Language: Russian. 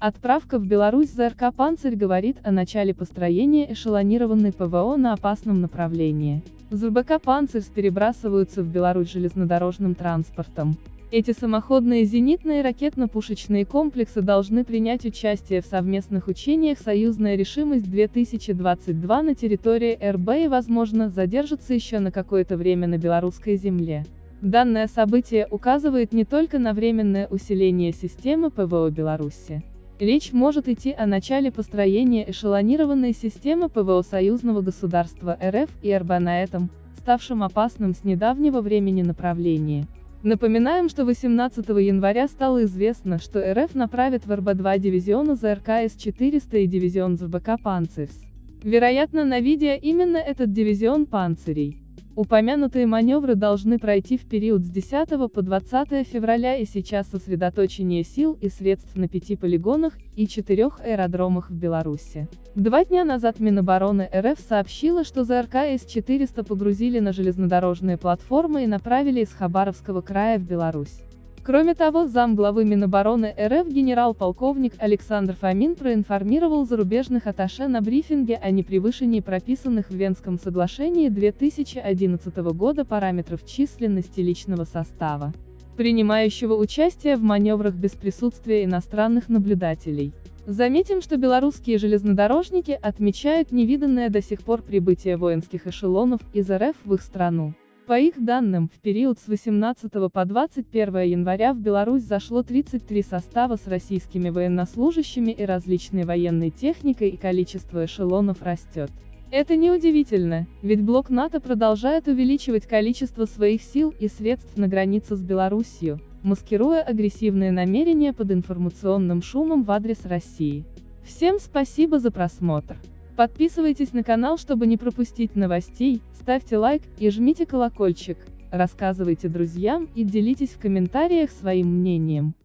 Отправка в Беларусь ЗРК «Панцирь» говорит о начале построения эшелонированной ПВО на опасном направлении. ЗБК «Панцирь» перебрасываются в Беларусь железнодорожным транспортом. Эти самоходные зенитные ракетно-пушечные комплексы должны принять участие в совместных учениях «Союзная решимость-2022» на территории РБ и, возможно, задержатся еще на какое-то время на белорусской земле. Данное событие указывает не только на временное усиление системы ПВО Беларуси. Речь может идти о начале построения эшелонированной системы ПВО союзного государства РФ и РБ на этом, ставшем опасным с недавнего времени направлении. Напоминаем, что 18 января стало известно, что РФ направит в РБ-2 дивизиона ЗРК С-400 и дивизион ЗБК «Панцирс». Вероятно на видео именно этот дивизион «Панцирей». Упомянутые маневры должны пройти в период с 10 по 20 февраля и сейчас сосредоточение сил и средств на пяти полигонах и четырех аэродромах в Беларуси. Два дня назад Минобороны РФ сообщила, что ЗРК С-400 погрузили на железнодорожные платформы и направили из Хабаровского края в Беларусь. Кроме того, замглавы Минобороны РФ генерал-полковник Александр Фомин проинформировал зарубежных атташе на брифинге о непревышении прописанных в Венском соглашении 2011 года параметров численности личного состава, принимающего участие в маневрах без присутствия иностранных наблюдателей. Заметим, что белорусские железнодорожники отмечают невиданное до сих пор прибытие воинских эшелонов из РФ в их страну. По их данным, в период с 18 по 21 января в Беларусь зашло 33 состава с российскими военнослужащими и различной военной техникой и количество эшелонов растет. Это неудивительно, ведь блок НАТО продолжает увеличивать количество своих сил и средств на границе с Белоруссией, маскируя агрессивные намерения под информационным шумом в адрес России. Всем спасибо за просмотр. Подписывайтесь на канал, чтобы не пропустить новостей, ставьте лайк и жмите колокольчик, рассказывайте друзьям и делитесь в комментариях своим мнением.